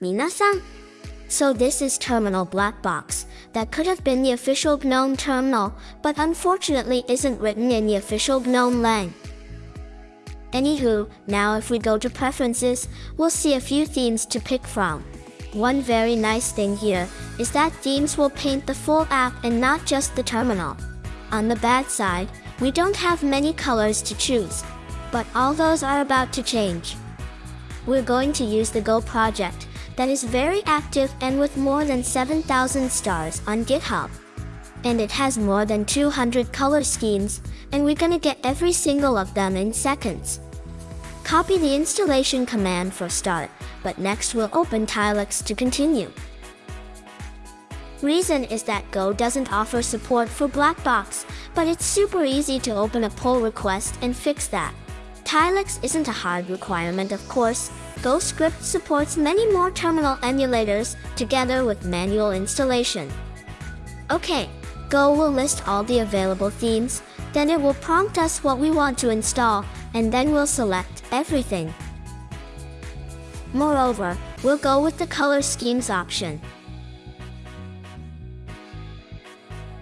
Minasan. So this is Terminal Black Box. That could have been the official GNOME terminal, but unfortunately isn't written in the official GNOME lang. Anywho, now if we go to preferences, we'll see a few themes to pick from. One very nice thing here is that themes will paint the full app and not just the terminal. On the bad side, we don't have many colors to choose, but all those are about to change. We're going to use the Gogh project that is very active and with more than 7,000 stars on GitHub. And it has more than 200 color schemes, and we're gonna get every single of them in seconds. Copy the installation command for start, but next we'll open Tilix to continue. Reason is that Gogh doesn't offer support for Blackbox, but it's super easy to open a pull request and fix that. Tilix isn't a hard requirement of course, Gogh script supports many more terminal emulators together with manual installation. Okay, Gogh will list all the available themes, then it will prompt us what we want to install, and then we'll select everything. Moreover, we'll go with the color schemes option.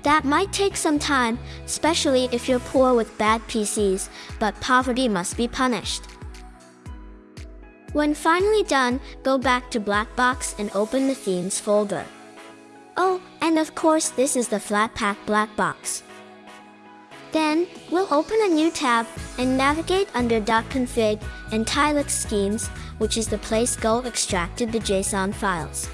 That might take some time, especially if you're poor with bad PCs, but poverty must be punished. When finally done, go back to Blackbox and open the Themes folder. Oh, and of course this is the Flatpak Blackbox. Then, we'll open a new tab and navigate under .config and Tilix schemes, which is the place Gogh extracted the JSON files.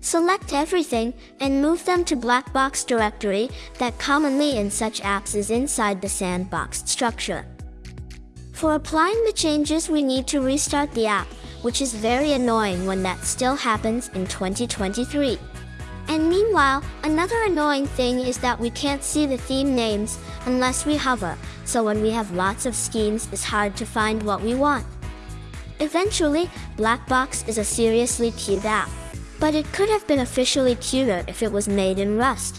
Select everything and move them to Blackbox directory that commonly in such apps is inside the sandboxed structure. For applying the changes we need to restart the app, which is very annoying when that still happens in 2023. And meanwhile, another annoying thing is that we can't see the theme names unless we hover, so when we have lots of schemes it's hard to find what we want. Eventually, Blackbox is a seriously cute app. But it could have been officially cuter if it was made in Rust.